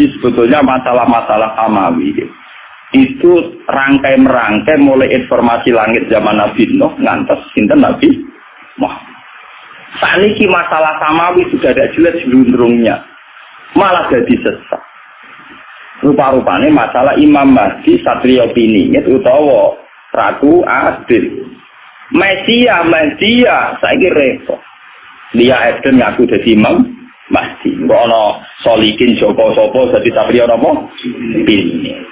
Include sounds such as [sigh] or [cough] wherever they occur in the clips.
Jadi sebetulnya masalah-masalah samawi itu rangkai merangkai mulai informasi langit zaman Nabi Nuh ngantos sinten Nabi Muhammad. Saat ini masalah samawi sudah ada jelas jelundrungnya, malah jadi sesat. Rupa-rupanya masalah Imam Mahdi Satrio Piningit utawa Ratu Adil. Mesia, Mesia, saya kira repot. Dia Eden ngaku jadi Imam Mahdi. Mbak Solikin Joko Sopo jadi Satrio Nopo Piningit.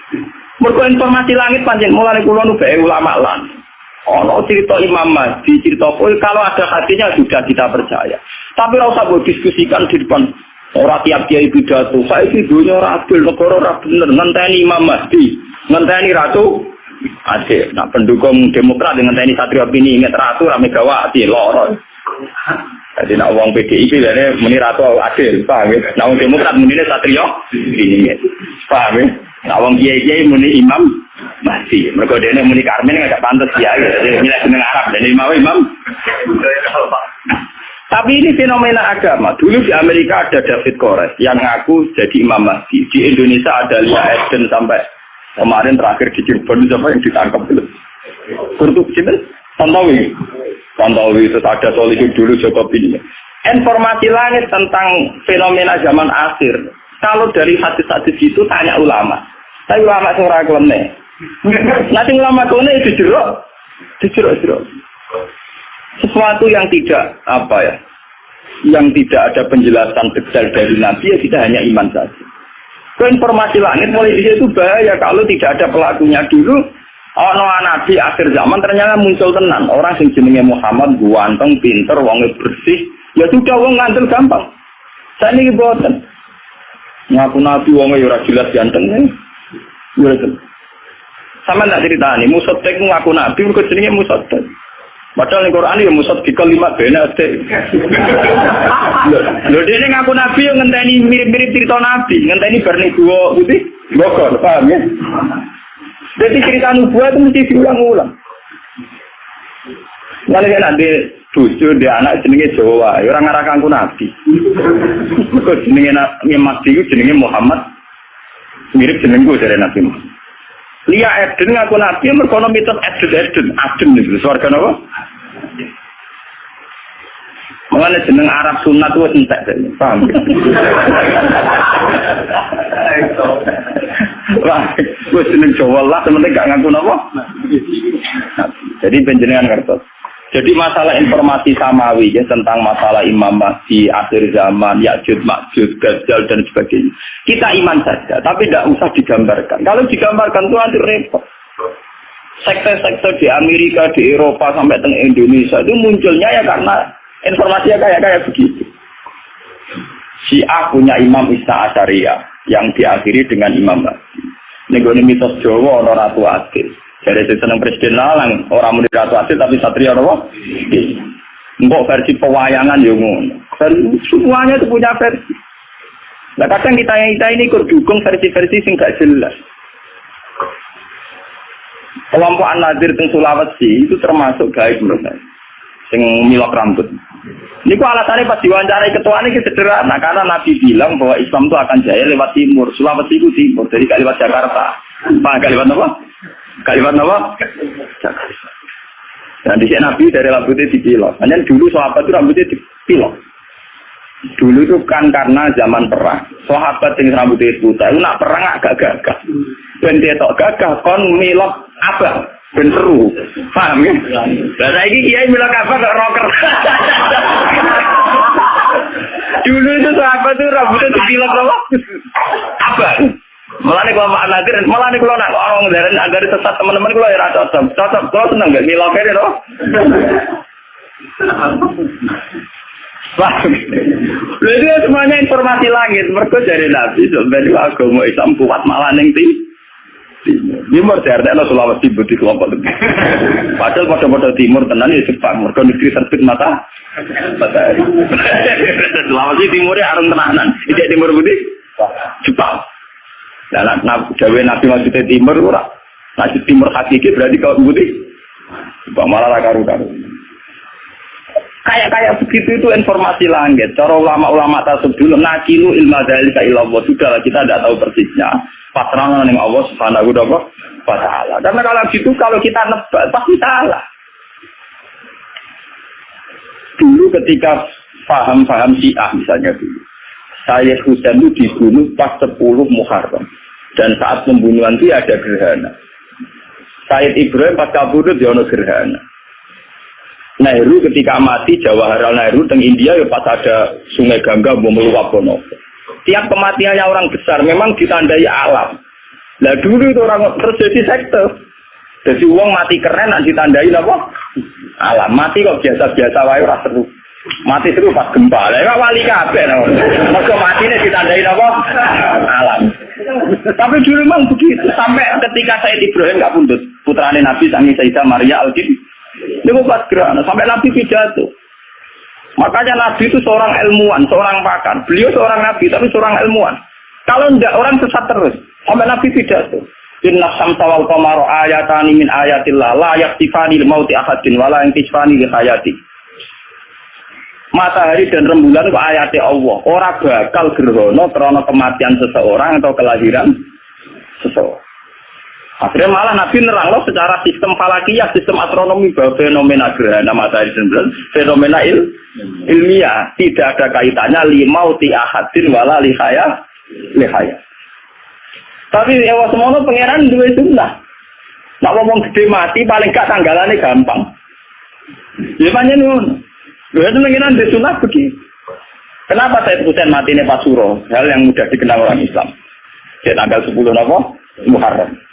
Mergo informasi langit panjang mulai kulo nu ulama lan. Ono cerita Imam Mahdi, cerita apa kalau ada hatinya sudah kita percaya. Tapi ora usah diskusikan di depan Ora tiap kiai pidato, saiki dunya ora negara ora bener, ngenteni Imam Mahdi, ngenteni ratu Aceh. Nah, pendukung Demokrat dengan TNI Satria Pini ingat ratu rame Megawati loro. Jadi nak uang PDIP ini muni ratu adil, paham ya? Nak uang Demokrat muni Satria Pini, paham ya? Nak uang kiai kiai muni Imam Mahdi. Mereka dia muni Karmen nggak pantas ya, jadi milih seneng Arab, jadi mau Imam. Tapi ini fenomena agama. Dulu di Amerika ada David Kores yang ngaku jadi Imam Mahdi. Di Indonesia ada Lia Eden sampai kemarin terakhir di Cirebon siapa yang ditangkap dulu. Kurtuk Cina, Tantawi. Tantawi itu ada Solihin dulu Joko ini. Informasi langit tentang fenomena zaman akhir. Kalau dari hadis-hadis itu tanya ulama. Tapi ulama seorang kelemnya. Nanti ulama kone itu jeruk. Dijeruk-jeruk sesuatu yang tidak apa ya yang tidak ada penjelasan detail dari Nabi ya kita hanya iman saja. Ke informasi langit mulai di situ bahaya kalau tidak ada pelakunya dulu. Oh no nabi akhir zaman ternyata muncul tenan orang sing jenenge Muhammad guanteng pinter wonge bersih ya sudah wong ngantel gampang. Saya ini boten. Ngaku nabi wonge ya ora jelas ganteng nih. Ya Sama tak cerita nih, musotek ngaku nabi, mereka jenenge musotek. Padahal di Quran ya musad di kalimat benar Lho dia ngaku nabi yang ngenteni mirip-mirip cerita nabi, ngenteni berni dua putih Bogor, paham ya? Jadi cerita nubuah itu mesti diulang-ulang. Nanti kan nanti tujuh dia anak jenenge Jawa, ya orang ngarah kangku nabi. Kok jenenge nabi Mahdi jenenge Muhammad mirip jenengku dari Nabi Muhammad. Lia Eden ngaku nabi merkono mitos Eden Eden Eden itu suarga apa? Mengenai jeneng Arab sunat itu entek paham? [laughs] [laughs] Gue jeneng Jawa lah, sementing gak ngaku apa? Jadi penjenengan ngertos. Jadi masalah informasi samawi ya tentang masalah Imam Mahdi, akhir zaman, Ya'jud, Ma'jud, Gajal dan sebagainya. Kita iman saja, tapi tidak usah digambarkan. Kalau digambarkan itu nanti repot. Sektor-sektor di Amerika, di Eropa, sampai ke Indonesia itu munculnya ya karena informasinya kayak kayak begitu. A punya Imam Isna Asyariah yang diakhiri dengan Imam Mahdi. Ini mitos Jawa, orang Ratu Adil. Sisi seneng presiden lalang, orang mau ratu asil tapi satria apa? Mbok versi pewayangan yo ngono. Semuanya itu punya versi. Nah kadang kita yang kita ini ikut dukung versi-versi sing jelas. Kelompok An-Nadir Sulawesi itu termasuk gaib menurut saya. Sing milok rambut. Ini kok alasannya pas diwawancarai ketua ini sederhana karena Nabi bilang bahwa Islam itu akan jaya lewat timur. Sulawesi itu timur, jadi gak lewat Jakarta. Pak, gak lewat apa? Kalimat apa? Dan di sini Nabi dari rambutnya dipilok. Hanya dulu sahabat itu rambutnya dipilok. Dulu itu kan karena zaman perang, sahabat yang rambutnya putih, itu nak perang agak gagah. Dan dia tak gagah, kon milok apa? Ben seru. Paham ya? Lah saiki kiai milok apa kok rocker. [laughs] Dulu itu sahabat itu rambutnya dipilok apa? Apa? Malah nih kalau makna nadir, malah nih kalau nak orang dari agar sesat teman-teman kalau ya cocok, cocok, kalau seneng gak ngilau itu. Wah, itu semuanya informasi langit. Mereka dari Nabi sebenarnya agama Islam kuat malah neng tim. Timur CRT lo Sulawesi budi kelompok lebih. [laughs] Padahal pada-pada timur tenan ya Jepang. Mereka negeri terbit mata. Matahari. [laughs] Sulawesi timurnya arung tenanan. Tidak timur budi. Jepang. Nah, nah, nah gawe Nabi maksudnya timur. Nah, timur hakiki berarti kau putih. Bang malah karu karu. Kayak kayak begitu itu informasi langit. Cara ulama-ulama tasawuf dulu nakilu ilmu dari ilallah sudah kita tidak tahu persisnya. Pasrah dengan Allah subhanahu wa taala. Karena kalau gitu kalau kita nebak pasti salah. Dulu ketika paham-paham Syiah misalnya dulu. Sayyid Husain itu dibunuh pas 10 Muharram. Dan saat pembunuhan itu ada gerhana. Sayyid Ibrahim pas kabur itu ada gerhana. Nehru ketika mati Jawaharlal Nehru teng India ya pas ada Sungai Gangga mau meluap bono. Tiap kematiannya orang besar memang ditandai alam. Nah dulu itu orang terus jadi sekte. Jadi uang mati keren nanti ditandai apa? Alam mati kok biasa-biasa wae ora seru. Mati seru pas gempa. Lah ya wali kabeh. Mergo matine ditandai apa? Alam. Tapi dulu memang begitu sampai ketika saya Ibrahim nggak pundut putrane Nabi Sangi Sayyidah Maria al ini pas gerhana sampai Nabi pidato. Makanya Nabi itu seorang ilmuwan, seorang pakar. Beliau seorang Nabi, tapi seorang ilmuwan. Kalau enggak orang sesat terus. Sampai Nabi pidato. Inna samsa wal qamaru ayatani min ayatillah la yaktifani mauti ahadin wala yaktifani li hayati. Matahari dan rembulan itu ayatnya Allah. Orang bakal gerhana karena kematian seseorang atau kelahiran seseorang. Akhirnya malah Nabi nerang loh secara sistem falakiyah, sistem astronomi bahwa fenomena gerhana matahari dan fenomena il, ilmiah tidak ada kaitannya limau ti ahadin wala lihaya lihaya. Tapi ya semono pangeran dua sunnah. Nak ngomong gede mati paling gak tanggalannya gampang. Ya banyak nun. Dua itu pengiran di sunnah begitu. Kenapa saya Husain mati ini Suro? Hal yang mudah dikenal orang Islam. Di tanggal 10 November Muharram.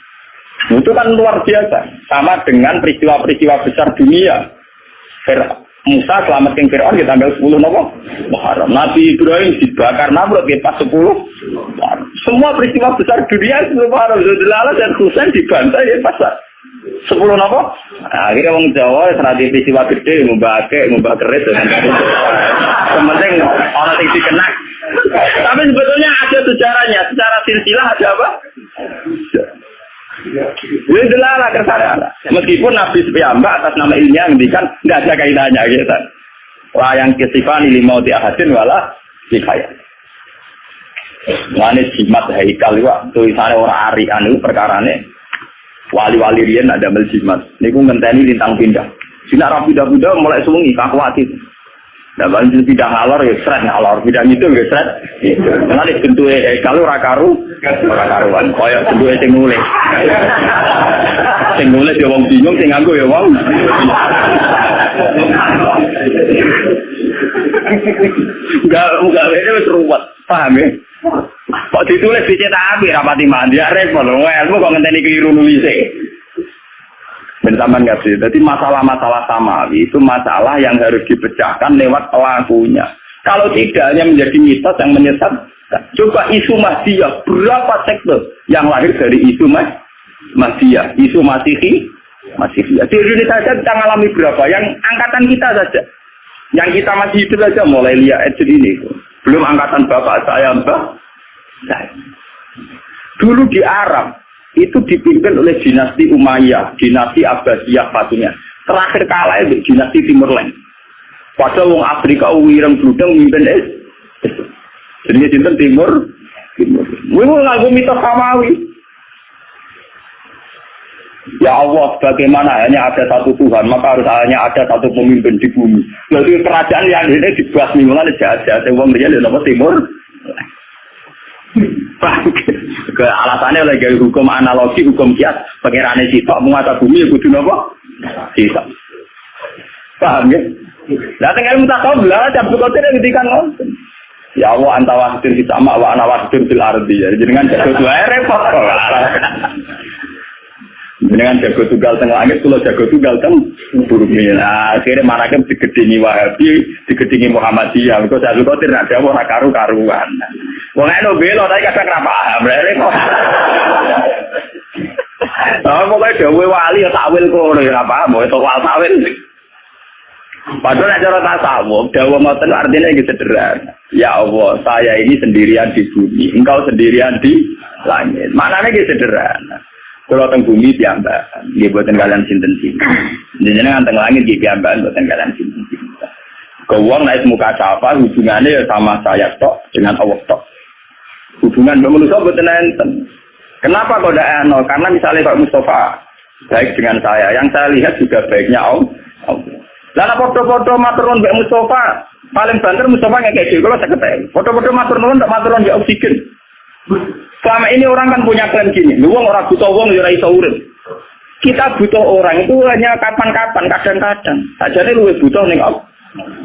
Itu kan luar biasa. Sama dengan peristiwa-peristiwa besar dunia. Fir Musa selamatkan Fir'aun di tanggal 10 Nopo Muharram. Nabi Ibrahim dibakar Namrud di pas 10 Semua peristiwa besar dunia 10 Muharram. Zulala dan Husain dibantai ya pas 10 Nopo. Nah, akhirnya orang Jawa serati peristiwa gede, membake, membak keris. Sementing orang yang dikenak. Tapi sebetulnya ada sejarahnya. Secara silsilah ada apa? Ini delala kersana. Meskipun Nabi Mbak atas nama ilmiah ngendikan nggak ada kaitannya gitu. Wah yang kesifani limau di ahadin wala dikaya. Ngane jimat haikal itu tulisannya orang arian itu perkarane wali-wali rian ada mel jimat. Niku ngenteni lintang pindah. Sinar rapi dah mulai sungi kakwati. Nah, bang tidak ngalor ya seret ngalor, tidak gitu ya seret. Nanti bentuk kalau rakaru, rakaruan. Koyok bentuk sing nulis. Sing nulis ya wong bingung, ya wong. Enggak, enggak ini wis ruwet, paham ya? Kok ditulis dicetak api rapati mandi, ya repot. Wah, kok ngenteni keliru nulisnya. Bersama nggak sih? Jadi masalah-masalah samawi itu masalah yang harus dipecahkan lewat pelakunya. Kalau tidak hanya menjadi mitos yang menyesat, coba isu Mahdia berapa sektor yang lahir dari isu mas Mahdia, isu Masihi, Masihi. Di Indonesia saja kita mengalami berapa? Yang angkatan kita saja, yang kita masih hidup saja mulai lihat Edson ini, belum angkatan bapak saya, mbak saya. Dulu di Arab, itu dipimpin oleh dinasti Umayyah, dinasti Abbasiyah Fatimiyah. Terakhir kalah itu dinasti Timur Leng. Pada wong Afrika wireng bludeng mimpin es. Jadi cinta Timur Timur. Wih ngaku mitos samawi. Ya Allah, bagaimana hanya ada satu Tuhan, maka harus hanya ada satu pemimpin di bumi. Jadi kerajaan yang ini dibuat mingguan jahat-jahat, wong dia di Timur. Ke alasannya lagi hukum analogi, hukum kias, pengirannya sitok, menguasa bumi, ya kudu nopo? Sitok. Paham ya? Nah, tinggal minta tahu belah, jam suka tidak ketika nonton. Ya Allah, antawa hadir di sama, wa anawa hadir di ardi. Jadi dengan jago dua repot. Dengan jago tunggal tengah langit, kalau jago tunggal teng bumi. Nah, akhirnya mana kan digedingi Wahabi, digedingi Muhammadiyah. Kalau jago nak jawab orang karu-karuan. Wong eno belo tapi kadang ora paham. Ah pokoke dawuh wali ya takwil kono ya ora paham, itu wal takwil. Padahal nek cara tasawuf, dawuh ngoten artinya iki sederhana. Ya Allah, saya ini sendirian di bumi, engkau sendirian di langit. Maknanya iki sederhana. Kalau teng bumi piyambak, nggih boten kalian sinten-sinten. Jenengan teng langit nggih piyambak boten kalian sinten-sinten. Ke uang naik muka siapa hubungannya ya sama saya tok dengan Allah tok. Hubungan dengan manusia betul enten. Kenapa kok tidak nol? Karena misalnya Pak Mustafa baik dengan saya, yang saya lihat juga baiknya Allah. Lalu foto-foto maturun Mbak Mustafa, paling banter Mustafa nggak kayak kalau saya ketemu. Foto-foto maturun tidak maturun di oksigen. Selama ini orang kan punya klaim gini, lu orang butuh uang ya iso urip. Kita butuh orang itu hanya kapan-kapan, kadang-kadang. Saja lu butuh nih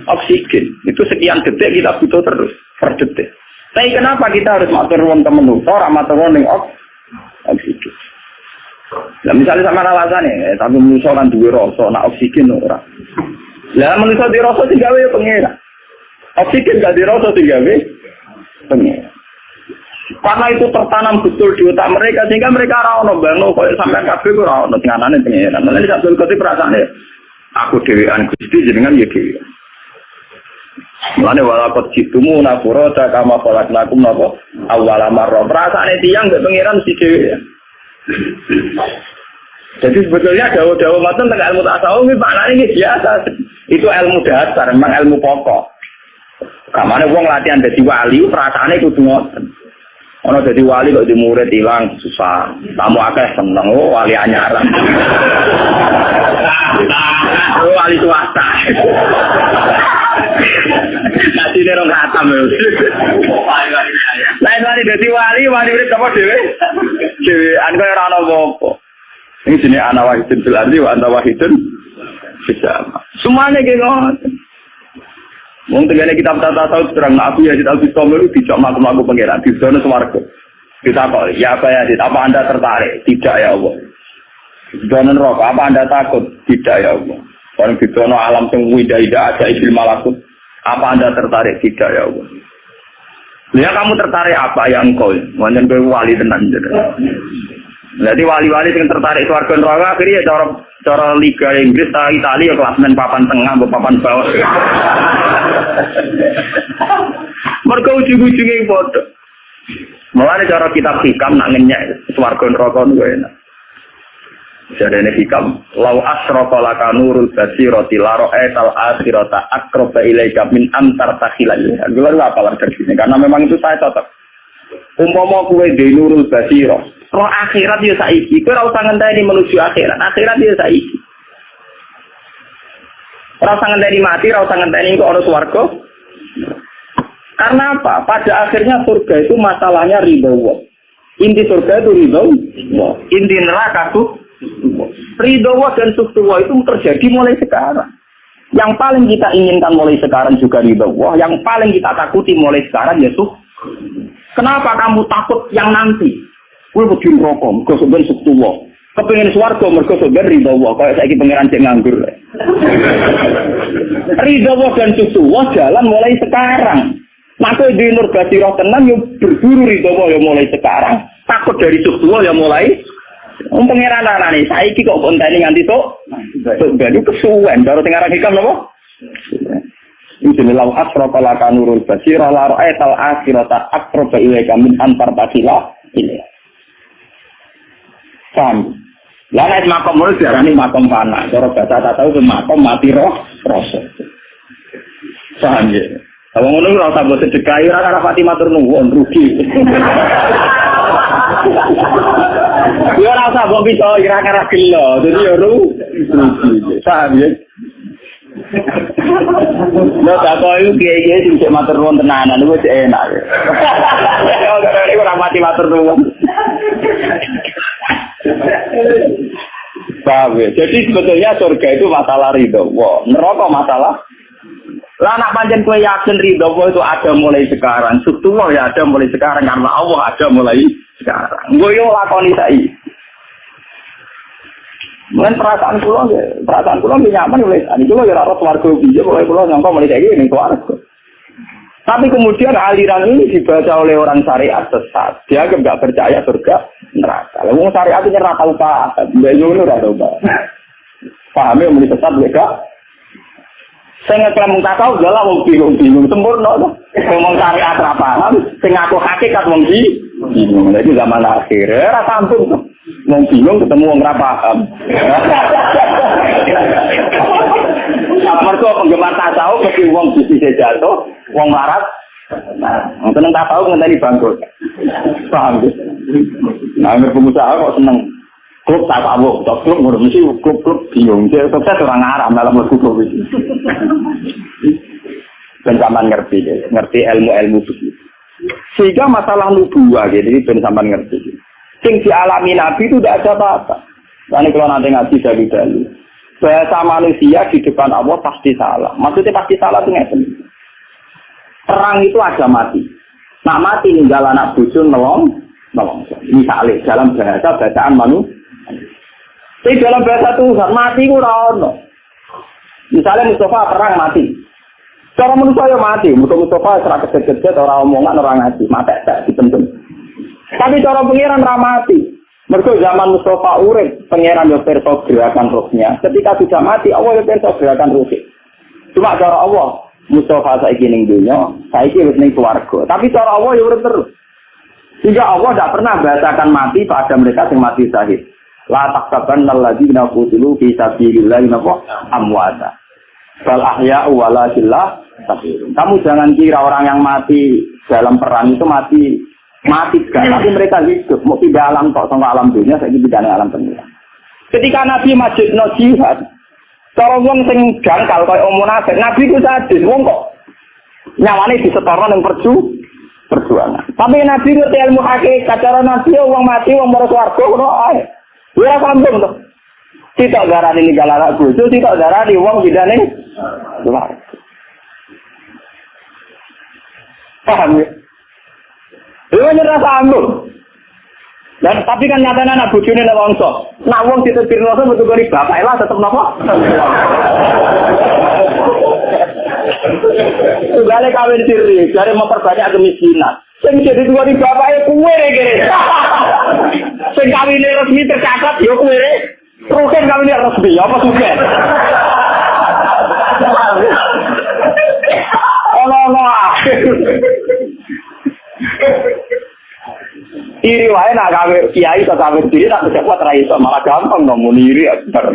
oksigen. Itu sekian detik kita butuh terus per detik. Tapi kenapa kita harus matur wong temen orang matur wong ning oksigen. Nah misalnya sama alasannya, eh, tapi manusia kan dua rasa, nak oksigen ora. Lah manusia di rasa tiga ya pengira. Oksigen gak di rasa tiga pengira. Karena itu tertanam betul di otak mereka sehingga mereka ora ono bangno koyo sampean kabeh ora ono sing anane pengeran. Lan nek Abdul Qadir perasaane aku dhewean Gusti jenengan ya Mulane walakot jitumu nakuro kama kolak nakum napa awal marra. Perasaane tiyang mbek pengeran si dhewe. Jadi sebetulnya dawa-dawa matan tentang ilmu tasawuf ini maknanya ini biasa. Itu ilmu dasar, memang ilmu pokok. Kamane wong latihan dadi wali, perasaane kudu ngoten. Ono jadi wali kok di murid hilang susah. Kamu akeh seneng oh wali anyaran. [laughs] oh wali swasta. Ini orang khatam ya. Lain wali jadi wali, wali murid apa dewe? Dewe, anda orang apa Ini jenis anak wahidun fil ardi wa anta wahidun bisa. Semuanya kayak ngoten. Wong tegane kitab tata tahu terang aku ya kita bisa melu dijak makum aku pangeran di zona swarga. Kita kok ya apa ya apa Anda tertarik? Tidak ya Allah. Zona neraka apa Anda takut? Tidak ya Allah. Orang di zona alam sing wida-ida ada ibil malakut. Apa Anda tertarik? Tidak ya Allah. Ya kamu tertarik apa yang kau? Wanjen kowe wali tenan Jadi wali-wali yang tertarik warga neraka akhirnya ya cara cara Liga Inggris ta Italia ya klasmen papan tengah atau papan bawah. [laughs] Mereka ujung-ujungnya bodoh. Mulai cara kitab hikam nak ngenyek warga neraka enak. Jadi ini hikam, lau asroka laka nurul basiroti laro etal akhirota akroba ilaika min antar takhilai. Gue apa lah sini, karena memang itu saya cocok. Umpama kue di nurul basiro, roh akhirat ya saiki. Kue ora usah ngenteni menuju akhirat. Akhirat ya saiki. Ora usah ngenteni mati, ora usah ngenteni kok ora swarga. Karena apa? Pada akhirnya surga itu masalahnya ridho. Inti surga itu ridho. Inti neraka tuh ridho dan Allah itu terjadi mulai sekarang. Yang paling kita inginkan mulai sekarang juga ridho. Yang paling kita takuti mulai sekarang ya. Kenapa kamu takut yang nanti? Kowe wedi rokok, mergo sampeyan sektuwa. Kepengin swarga mergo sampeyan ridho Allah, kaya saiki pangeran cek nganggur. [laughs] ridho dan sektuwa jalan mulai sekarang. Maka di nur roh tenang yo berburu ridho yo mulai sekarang. Takut dari sektuwa yo mulai Wong pangeran anane saiki kok konteni nganti tok. Baru kesuwen, baru sing aran hikam napa? Ini jenis lau asroka laka nurul basira la ra'aital akhirata akroba ilaika min antar tasila ini. Paham? Lah nek makom mulus diarani makom panah. Cara bahasa tak tahu ke makom mati roh rasa. Paham ya? Kalau ngono ora usah mbok sedekahi ora nuwun rugi. [laughs] Ya ora usah mbok bisa kira-kira gelo. Dadi ya rugi. Paham ya? Lo tak kau itu kiai kiai sih cek matur nuwun tenanan, itu cek enak. Kalau ini orang mati matur nuwun. Paham ya? Jadi sebetulnya surga itu masalah ridho. Wah, neraka masalah. Lah anak panjang kue yakin ridho itu ada mulai sekarang. Subtuwa ya ada mulai sekarang karena Allah ada mulai sekarang. Gue yo lakoni saya. Mungkin perasaan pulau, perasaan pulau nyaman oleh ini pulau ya rata warga bija, mulai pulau nyangka mulai kayak gini keluarga. Tapi kemudian aliran ini dibaca oleh orang syariat sesat. Dia nggak percaya surga neraka. Lalu syariat itu nyerah tahu pak, beliau ini udah coba. Pahami yang sesat mereka. Saya ngeklaim muka kau adalah mau bingung bingung sempurna. Ngomong syariat apa paham, saya ngaku hakikat mau bingung. Jadi zaman akhir, rasa ampun tuh. Mau bingung ketemu orang paham. mergo penggemar tasawuf mesti wong bisnis jatuh, wong larat. Nah, seneng tasawuf ngenteni bangkrut. Paham ya? Nah, pengusaha kok seneng klub tasawuf, tok klub ngono mesti klub-klub bingung. Dia sukses orang Arab dalam mlebu klub iki. Ben sampean ngerti, ngerti ilmu-ilmu begitu. Sehingga masalah nubuah gitu, ben sampean ngerti. Sing dialami Nabi itu tidak ada apa-apa. Karena kalau nanti ngaji dari dulu, bahasa manusia di depan Allah pasti salah. Maksudnya pasti salah itu ngerti. Perang itu ada mati. Nak mati ninggal anak bucu nolong, nolong. Misalnya dalam bahasa bacaan manusia. Tapi dalam bahasa Tuhan mati itu rano. Misalnya Mustafa perang mati. Cara manusia ya mati. Mustafa serak kecil-kecil orang omongan orang ngaji. Mati tak dipendem. Tapi cara pengiran ramati. Mereka zaman Mustafa urip, pengiran yo perso gerakan rohnya. Ketika sudah mati, Allah yo perso gerakan rohnya. Cuma cara Allah, Mustafa saiki ning dunya, saiki wis ning swarga. Tapi cara Allah yo urip terus. Sehingga Allah tidak pernah bahasakan mati pada mereka yang mati syahid. La taktaban alladzina qutilu fi sabilillah napa amwata. Bal ahya'u walakinlah Kamu jangan kira orang yang mati dalam perang itu mati mati gak, tapi mereka hidup. Mau tidak alam kok sama alam dunia, saya tidak alam dunia. Ketika Nabi Majid no jihad, cara wong sing jangkal kaya om munafik, Nabi ku sadis, wong kok nyawane disetoran yang perju perjuangan. Tapi Nabi ngerti ilmu hakikat, cara Nabi wong mati, wong mau swarga ngono ae. Ora sambung tuh. Tidak garani ini galak bojo, tidak garani wong bidane luar. Paham ya? Lha nyerah sambung. Dan tapi kan nyatanya anak bujune nek wongso. Nak wong ditepirno betul kali bapak lah tetep napa? Tugale kawin siri, dari memperbanyak kemiskinan. Sing jadi dua di bapak kue kiri. Sing kawin resmi tercatat yo kue. Rugen kawin resmi apa suka? Ono ono Iri wae nak gawe kiai atau gawe diri bisa kuat ra iso malah gampang ngomong iri akbar.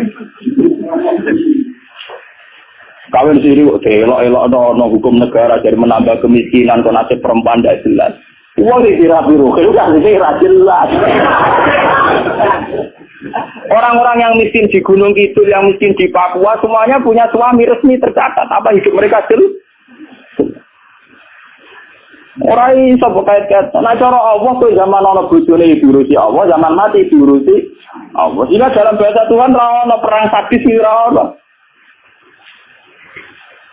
Kawin siri kok elok-elok no, hukum negara jadi menambah kemiskinan kok nasib perempuan tidak jelas. Uang di rapi ruhe kan ini jelas. Orang-orang yang miskin di Gunung Kidul, yang miskin di Papua, semuanya punya suami resmi tercatat. Apa hidup mereka jelas? Ora iso kait-kait. Nah cara Allah tuh zaman ana bojone diurusi Allah, zaman mati diurusi Allah. Jika dalam bahasa Tuhan ra ono perang sadis ra ono.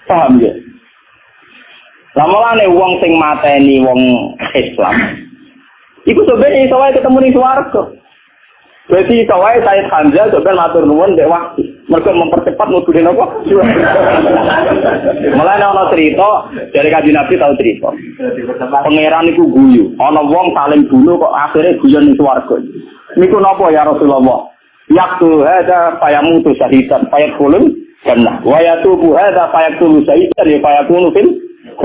Paham ya? Lamalane wong sing mateni wong Islam. Iku sebenarnya iso wae ketemu ning swarga. Berarti iso wae Said Hamzah sebenarnya matur nuwun dek waktu. Mereka mempercepat nuduhin apa? Mulai ana cerita dari kaji Nabi tahu cerita. Pangeran itu guyu, ana wong saling bunuh kok akhirnya guyon ning swarga. Niku napa ya Rasulullah? Yaktu hada fayamutu syahidan fayadkhulun jannah. Wa yatubu hada fayaqtulu syahidan ya fayakunu fil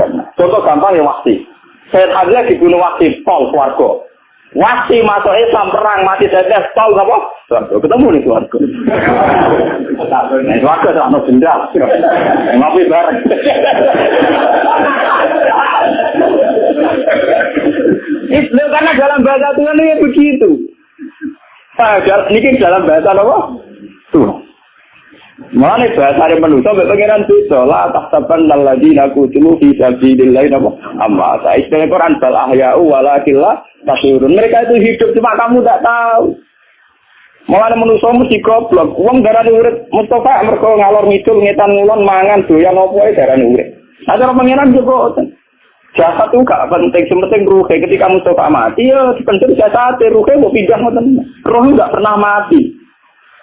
jannah. Contoh gampang ya waktu. Saya Hamzah dibunuh waktu pol swarga. Wasi masuk Islam perang mati tetes tahu apa? Suarga ketemu nih suarga. Nah suarga tuh anak dendam. Ngopi bareng. Itu karena dalam bahasa Tuhan ini begitu. Ini dalam bahasa apa? Tuhan. Mana bahasa dari manusia sampai pengiran bisa lah tak tapan lagi aku cuma bisa lain apa amma saya istilah Quran bal ahyau walakillah tasurun mereka itu hidup cuma kamu tidak tahu Malah manusia mesti goblok. Uang darah urip Mustafa mereka ngalor ngidul ngetan ngulon mangan doyan opo ae darah urip. Cara pengiran juga Jasad itu gak penting, sementing ruhe. Ketika Mustafa mati, ya penting jasad, ruhe mau pindah. Ruh gak pernah mati.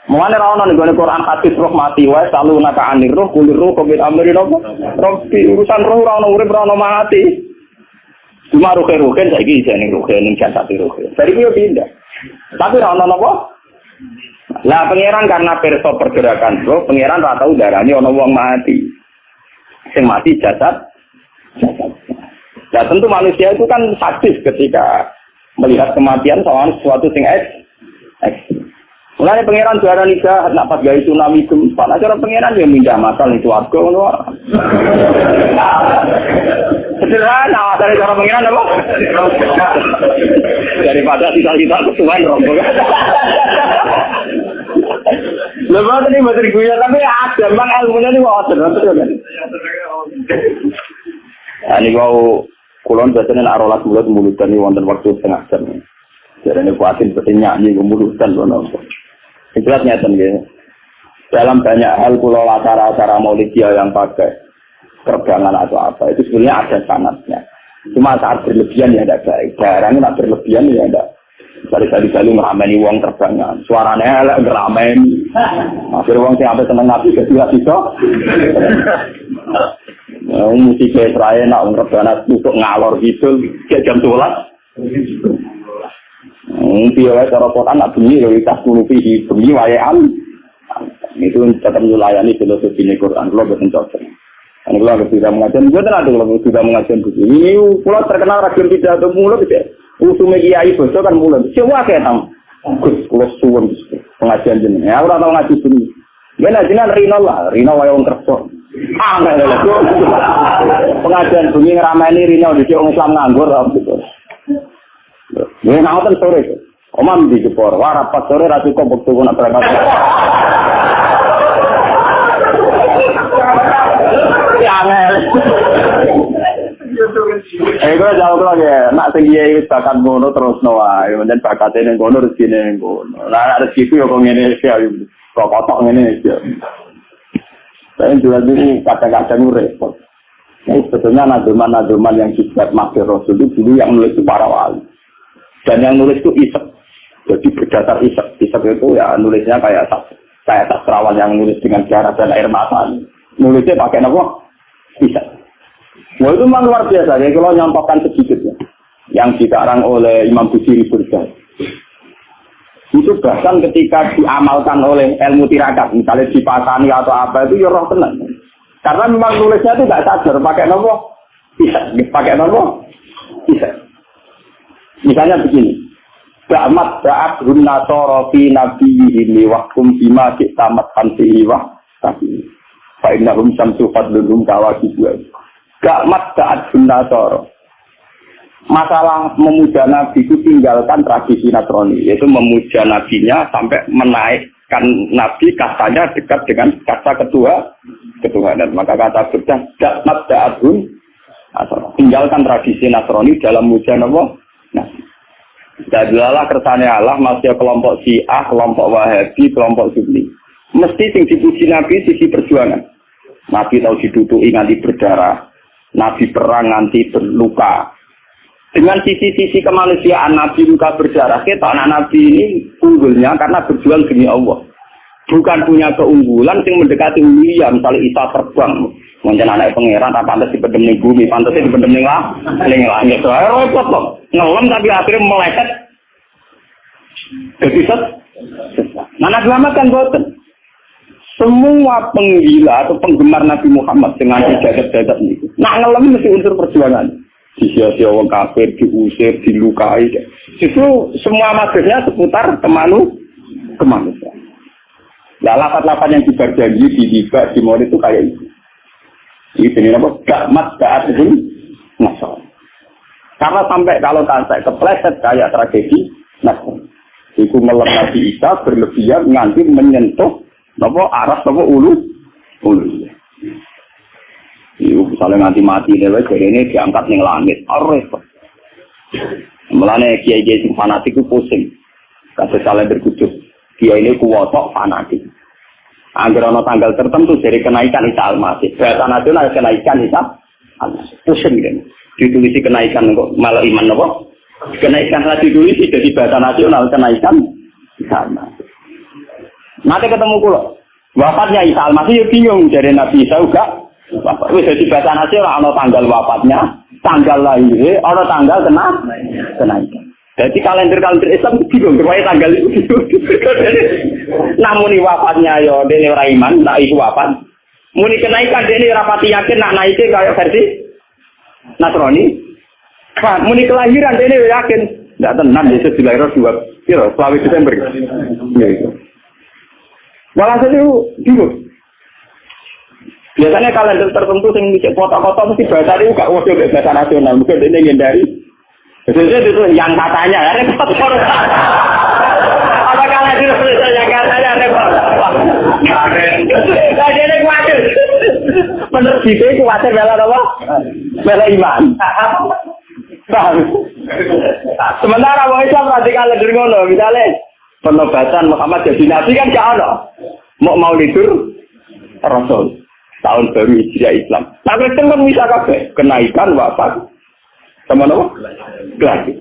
Mulane ra ono ning Quran hadis roh mati wae selalu naka anir roh kulir roh covid amri nopo. Roh urusan roh ora ono urip ono mati. Cuma roh roh kan saiki ning roh ning jasad roh. Dari yo pindah. Tapi ra ono napa? Lah pangeran karena perso pergerakan roh, pangeran ra tau darani ono wong mati. Sing mati jasad. Nah tentu manusia itu kan sadis ketika melihat kematian soal sesuatu sing eks. eks. Mulai pangeran juara nikah, nak pas gaya tsunami gempa, nak cara pangeran yang mindah masal itu warga ngono. Sederhana, dari cara pangeran apa? Daripada sisa-sisa kesuwan rombongan. Lepas ini masih gue tapi ada, bang ilmunya ini mau ada, betul kan? Ini kau kulon biasanya nak rolas mulut mulut ini wonten waktu setengah jam. Jadi ini kuatin seperti nyanyi kemulutan loh Jelas nyata gitu. Dalam banyak hal pulau acara-acara maulidiyah yang pakai terbangan atau apa itu sebenarnya ada sanatnya. Cuma saat berlebihan ya ada baik. Barangnya nak berlebihan ya ada. Dari tadi kali ngerameni uang terbangan. Suaranya elek ngerameni. Akhirnya uang siapa seneng nabi gak juga bisa. Musik Israel nak ngerbana untuk ngalor gitu. Kayak jam 12. Mungkin ya cara Quran nak bunyi ya tas di bunyi wayaan. Itu tetap melayani filosofi Quran kalau betul cocok. Ini kalau sudah mengajar, gue tidak ada kalau sudah mengajar buku. Ini pulau terkenal ragam tidak ada mulut tidak. Usul media itu kan mulut. Siapa kayak tam? Gus, pulau suwon pengajian jenis. Ya, orang tahu ngaji. Ya, nah jenengan Rino lah, Rino wayang kerja. Ah. Pengajian bunyi ngeramai ini Rino di Islam nganggur, gitu. Ya ngoten sore. Omam di Jepor, wah rapat sore ra cukup waktu nak berangkat. Ya angel. Eh gue jauh lagi ya, nak tinggi ya bakat ngono terus nawa, dan bakatnya yang ngono rezeki yang ngono. Nah rezeki itu ya kok ngene sih, kok kotok ngene sih. Saya juga dulu kadang-kadang repot. Ini sebetulnya naduman-naduman yang dibuat Masih Rasul itu dulu yang menulis para wali. Dan yang nulis itu isek. Jadi berdasar isek. Isek itu ya nulisnya kayak kayak sastrawan yang nulis dengan darah dan air mata. Nulisnya pakai apa? Isek. Wah itu memang luar biasa. Jadi kalau nyampaikan sedikit ya. Yang dikarang oleh Imam Busiri Burjah. Itu bahkan ketika diamalkan oleh ilmu tirakat, misalnya dipasani atau apa, itu ya roh tenang. Karena memang nulisnya itu tidak sadar, pakai nopo, bisa, pakai nopo, bisa. Misalnya begini. Ba'mat ba'at hunna toro fi nabiyihim wakum bima tamat fantihi wa tapi fa'innahum samsu fadlunhum kawaki buah. Ba'mat ba'at hunna toro. Masalah memuja Nabi itu tinggalkan tradisi Nasrani, yaitu memuja Nabinya sampai menaikkan Nabi katanya dekat dengan kata kedua ketuhanan. Maka kata berdah, Ba'mat ba'at tinggalkan tradisi Nasrani dalam muja Nabi Nah, Jadilah kersane Allah masih kelompok Syiah, kelompok Wahabi, kelompok Sunni. Mesti sing dipuji Nabi sisi perjuangan. Nabi tahu diduduki nganti berdarah, Nabi perang nganti berluka. Dengan sisi-sisi kemanusiaan Nabi luka berdarah, kita anak Nabi ini unggulnya karena berjuang demi Allah. Bukan punya keunggulan yang mendekati William, misalnya Isa terbang, Mungkin anak pangeran tak pantas di pendem bumi, pantas di pendem lah, ning langit. Wah, repot kok. Ngelem tapi akhirnya meleset. Jadi set. Mana selamatkan boten. Semua penggila atau penggemar Nabi Muhammad dengan jagat-jagat ini. Nak ngelem mesti unsur perjuangan. Disia-sia orang kafir, diusir, dilukai. Justru semua maksudnya seputar kemanu, kemanusiaan. Nah, lapat-lapat yang diberjanji di Diba, di Mori itu kayak itu. Itu ini apa? Gakmat ga'atihim nasar. Karena sampai kalau sampai kepleset kayak tragedi nasar. Itu melem Nabi Isa berlebihan nganti menyentuh apa arah apa ulu ulu. Ibu misalnya nanti mati nih, jadi ini diangkat nih langit. Arif. Mulane kiai kiai fanatik itu pusing. Kasih salah berkucut. Kiai ini kuwotok fanatik. Agar ono tanggal tertentu dari kenaikan Isa Al-Masih. Bahasa nasional kenaikan Isa Al-Masih. Pusing kan. Ditulisi kenaikan kok malah iman apa? Kenaikan lah ditulisi jadi bahasa nasional kenaikan Isa Al-Masih. Nanti ketemu kulo. Wafatnya Isa Al-Masih bingung dari Nabi Isa juga. Wis jadi bahasa nasional ono tanggal wafatnya, tanggal lahir, ono tanggal kena kenaikan. Jadi kalender-kalender Islam bingung, supaya tanggal itu [laughs] Namun ini wafatnya yo, ya, ini orang iman, nak itu wafat. Muni kenaikan ini rapati yakin nak naiknya kayak versi Nasrani. Muni kelahiran ini yakin, tidak tenang Yesus dilahirkan dua, kira, selama Desember. Ya itu. Malah itu bingung. Biasanya kalender tertentu yang bisa kota-kota mesti bahasa ini gak waduh bahasa nasional. Mungkin ini menghindari. Biasanya itu yang katanya, ya repot. Apa kalender itu yang katanya repot? Nah, dia khawatir. Menurut kita khawatir bela apa? Bela iman. Sementara orang Islam radikal kalender ngono, misalnya penobatan Muhammad jadi nabi kan gak ada. Mau mau tidur Rasul tahun baru Islam. Nah Kristen kan bisa kenaikan wafat sama apa? Lagi.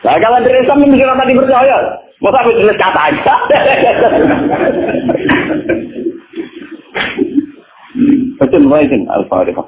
Nah kalau dari Islam mesti tadi percaya. Masa aku tulis kata aja. Betul, baik, Al-Fatihah.